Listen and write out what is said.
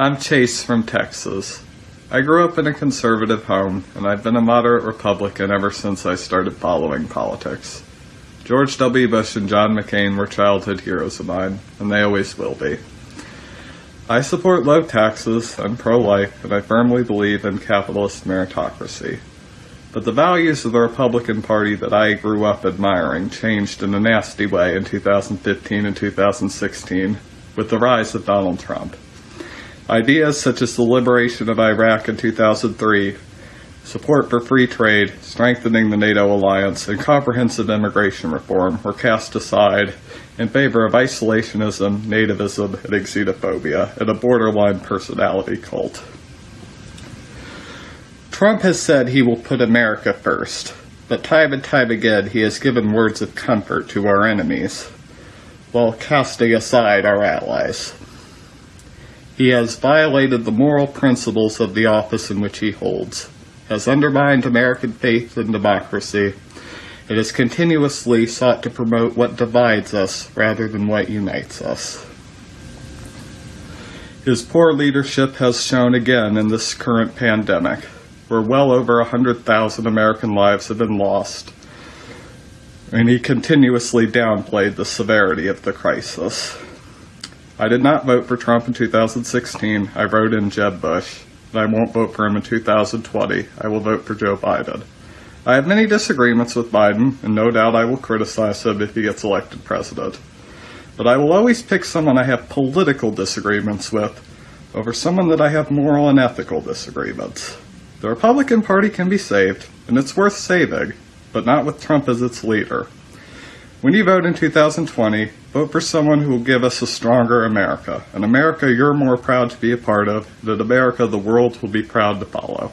I'm Chase from Texas. I grew up in a conservative home, and I've been a moderate Republican ever since I started following politics. George W. Bush and John McCain were childhood heroes of mine, and they always will be. I support low taxes, I'm pro-life, and I firmly believe in capitalist meritocracy. But the values of the Republican Party that I grew up admiring changed in a nasty way in 2015 and 2016 with the rise of Donald Trump. Ideas such as the liberation of Iraq in 2003, support for free trade, strengthening the NATO alliance, and comprehensive immigration reform were cast aside in favor of isolationism, nativism, and xenophobia, and a borderline personality cult. Trump has said he will put America first, but time and time again he has given words of comfort to our enemies, while casting aside our allies. He has violated the moral principles of the office in which he holds, has undermined American faith in democracy, and has continuously sought to promote what divides us rather than what unites us. His poor leadership has shown again in this current pandemic, where well over 100,000 American lives have been lost, and he continuously downplayed the severity of the crisis. I did not vote for Trump in 2016. I wrote in Jeb Bush, and I won't vote for him in 2020. I will vote for Joe Biden. I have many disagreements with Biden, and no doubt I will criticize him if he gets elected president. But I will always pick someone I have political disagreements with over someone that I have moral and ethical disagreements. The Republican Party can be saved, and it's worth saving, but not with Trump as its leader. When you vote in 2020, vote for someone who will give us a stronger America, an America you're more proud to be a part of, and an America the world will be proud to follow.